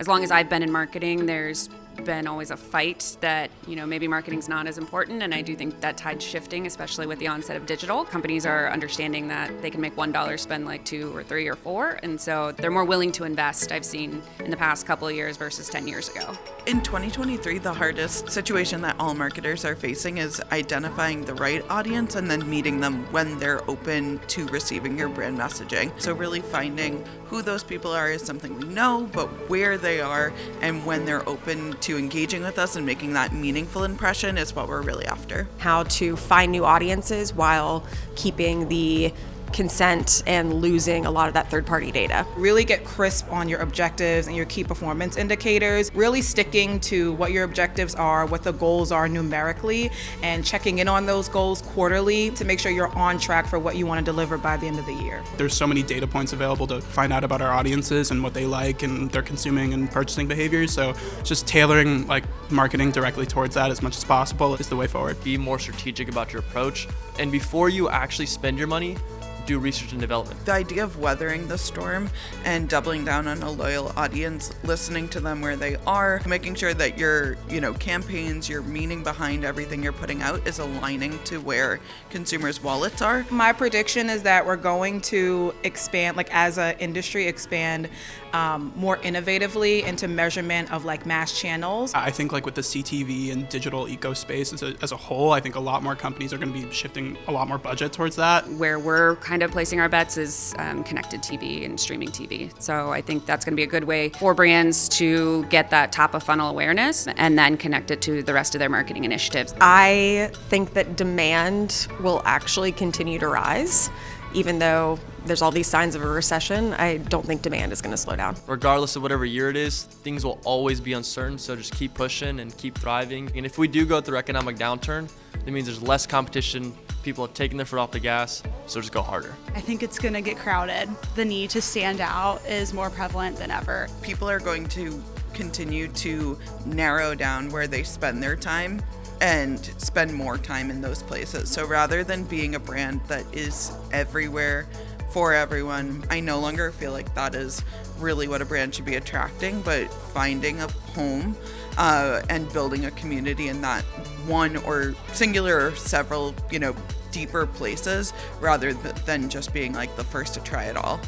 as long as I've been in marketing, there's been always a fight that you know maybe marketing's not as important and i do think that tide's shifting especially with the onset of digital. Companies are understanding that they can make one dollar spend like two or three or four and so they're more willing to invest i've seen in the past couple of years versus 10 years ago. In 2023 the hardest situation that all marketers are facing is identifying the right audience and then meeting them when they're open to receiving your brand messaging. So really finding who those people are is something we know but where they are and when they're open to engaging with us and making that meaningful impression is what we're really after. How to find new audiences while keeping the consent and losing a lot of that third party data. Really get crisp on your objectives and your key performance indicators, really sticking to what your objectives are, what the goals are numerically, and checking in on those goals quarterly to make sure you're on track for what you want to deliver by the end of the year. There's so many data points available to find out about our audiences and what they like and their consuming and purchasing behaviors. So just tailoring like marketing directly towards that as much as possible is the way forward. Be more strategic about your approach. And before you actually spend your money, do research and development. The idea of weathering the storm and doubling down on a loyal audience, listening to them where they are, making sure that your, you know, campaigns, your meaning behind everything you're putting out is aligning to where consumers' wallets are. My prediction is that we're going to expand, like as an industry, expand um, more innovatively into measurement of like mass channels. I think like with the CTV and digital eco space as a, as a whole, I think a lot more companies are going to be shifting a lot more budget towards that. Where we're kind of placing our bets is um, connected TV and streaming TV. So I think that's going to be a good way for brands to get that top of funnel awareness and then connect it to the rest of their marketing initiatives. I think that demand will actually continue to rise even though there's all these signs of a recession, I don't think demand is going to slow down. Regardless of whatever year it is, things will always be uncertain, so just keep pushing and keep thriving. And if we do go through economic downturn, that means there's less competition, people are taking their foot off the gas, so just go harder. I think it's going to get crowded. The need to stand out is more prevalent than ever. People are going to continue to narrow down where they spend their time and spend more time in those places. So rather than being a brand that is everywhere for everyone, I no longer feel like that is really what a brand should be attracting, but finding a home uh, and building a community in that one or singular or several, you know, deeper places rather than just being like the first to try it all.